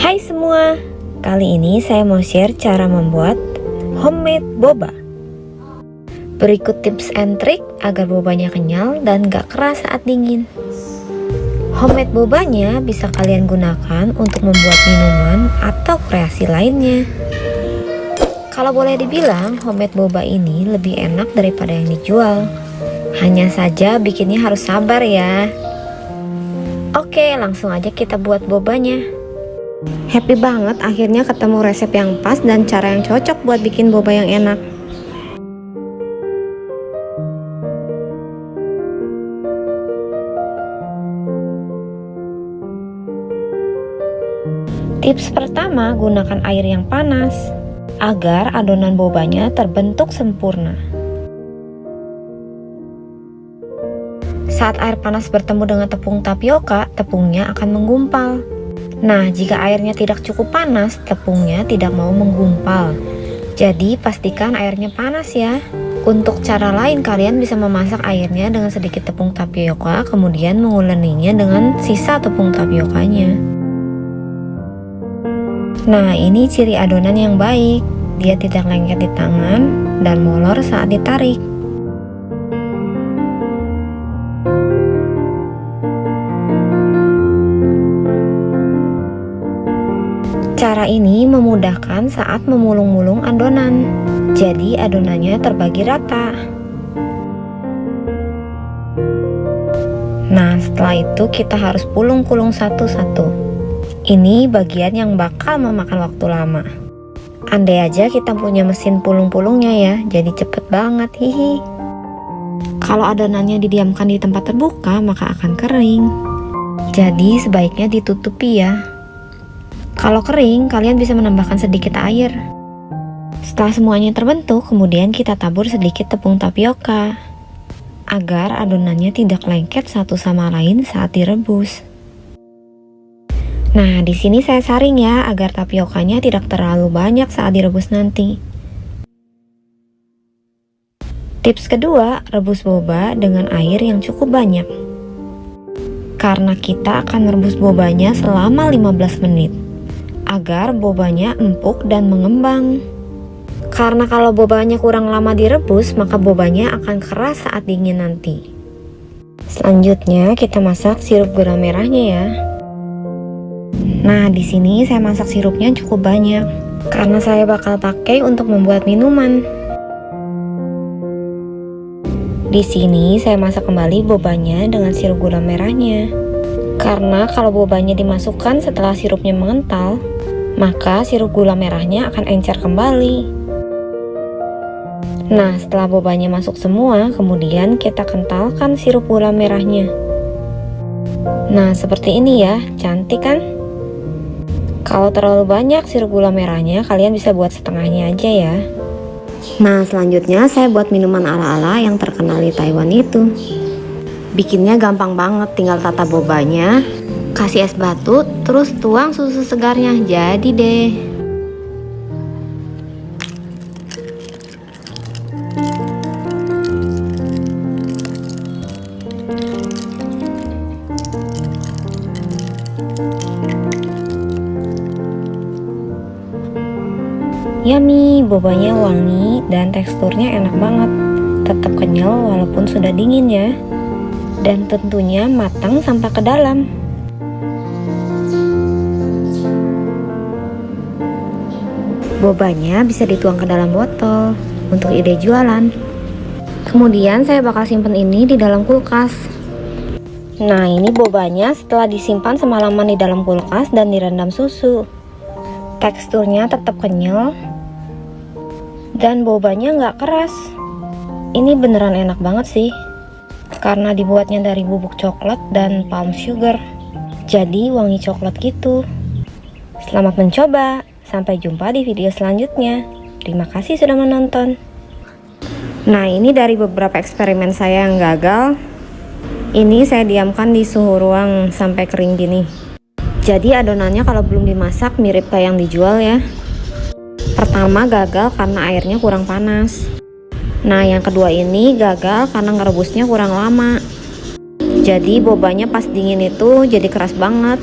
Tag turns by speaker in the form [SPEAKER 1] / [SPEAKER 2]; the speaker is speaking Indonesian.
[SPEAKER 1] Hai semua, kali ini saya mau share cara membuat homemade boba. Berikut tips and trick agar bobanya kenyal dan gak keras saat dingin. Homemade bobanya bisa kalian gunakan untuk membuat minuman atau kreasi lainnya. Kalau boleh dibilang, homemade boba ini lebih enak daripada yang dijual. Hanya saja bikinnya harus sabar ya. Oke, langsung aja kita buat bobanya. Happy banget akhirnya ketemu resep yang pas dan cara yang cocok buat bikin boba yang enak. Tips pertama, gunakan air yang panas agar adonan bobanya terbentuk sempurna. Saat air panas bertemu dengan tepung tapioka, tepungnya akan menggumpal. Nah, jika airnya tidak cukup panas, tepungnya tidak mau menggumpal. Jadi, pastikan airnya panas ya. Untuk cara lain, kalian bisa memasak airnya dengan sedikit tepung tapioka, kemudian menguleninya dengan sisa tepung tapiokanya. Nah, ini ciri adonan yang baik. Dia tidak lengket di tangan dan molor saat ditarik. Cara ini memudahkan saat memulung-mulung adonan, jadi adonannya terbagi rata. Nah, setelah itu kita harus pulung-pulung satu-satu. Ini bagian yang bakal memakan waktu lama. Andai aja kita punya mesin pulung-pulungnya ya, jadi cepet banget, hihi. Kalau adonannya didiamkan di tempat terbuka, maka akan kering. Jadi sebaiknya ditutupi ya. Kalau kering, kalian bisa menambahkan sedikit air. Setelah semuanya terbentuk, kemudian kita tabur sedikit tepung tapioka agar adonannya tidak lengket satu sama lain saat direbus. Nah, di sini saya saring ya agar tapiokanya tidak terlalu banyak saat direbus nanti. Tips kedua, rebus boba dengan air yang cukup banyak. Karena kita akan merebus bobanya selama 15 menit agar bobanya empuk dan mengembang. Karena kalau bobanya kurang lama direbus, maka bobanya akan keras saat dingin nanti. Selanjutnya kita masak sirup gula merahnya ya. Nah, di sini saya masak sirupnya cukup banyak karena saya bakal pakai untuk membuat minuman. Di sini saya masak kembali bobanya dengan sirup gula merahnya. Karena kalau bobanya dimasukkan setelah sirupnya mengental, maka sirup gula merahnya akan encer kembali. Nah, setelah bobanya masuk semua, kemudian kita kentalkan sirup gula merahnya. Nah, seperti ini ya, cantik kan? Kalau terlalu banyak sirup gula merahnya, kalian bisa buat setengahnya aja ya. Nah, selanjutnya saya buat minuman ala-ala yang terkenal di Taiwan itu. Bikinnya gampang banget, tinggal tata bobanya, kasih es batu, terus tuang susu segarnya. Jadi deh. Yummy, bobanya wangi dan teksturnya enak banget. Tetap kenyal walaupun sudah dingin ya. Dan tentunya matang sampai ke dalam. Bobanya bisa dituang ke dalam botol untuk ide jualan. Kemudian saya bakal simpen ini di dalam kulkas. Nah ini bobanya setelah disimpan semalaman di dalam kulkas dan direndam susu. Teksturnya tetap kenyal dan bobanya nggak keras. Ini beneran enak banget sih karena dibuatnya dari bubuk coklat dan palm sugar. Jadi wangi coklat gitu. Selamat mencoba. Sampai jumpa di video selanjutnya. Terima kasih sudah menonton. Nah ini dari beberapa eksperimen saya yang gagal. Ini saya diamkan di suhu ruang sampai kering gini. Jadi adonannya kalau belum dimasak mirip kayak yang dijual ya. Pertama gagal karena airnya kurang panas. Nah yang kedua ini gagal karena ngerebusnya kurang lama. Jadi bobanya pas dingin itu jadi keras banget.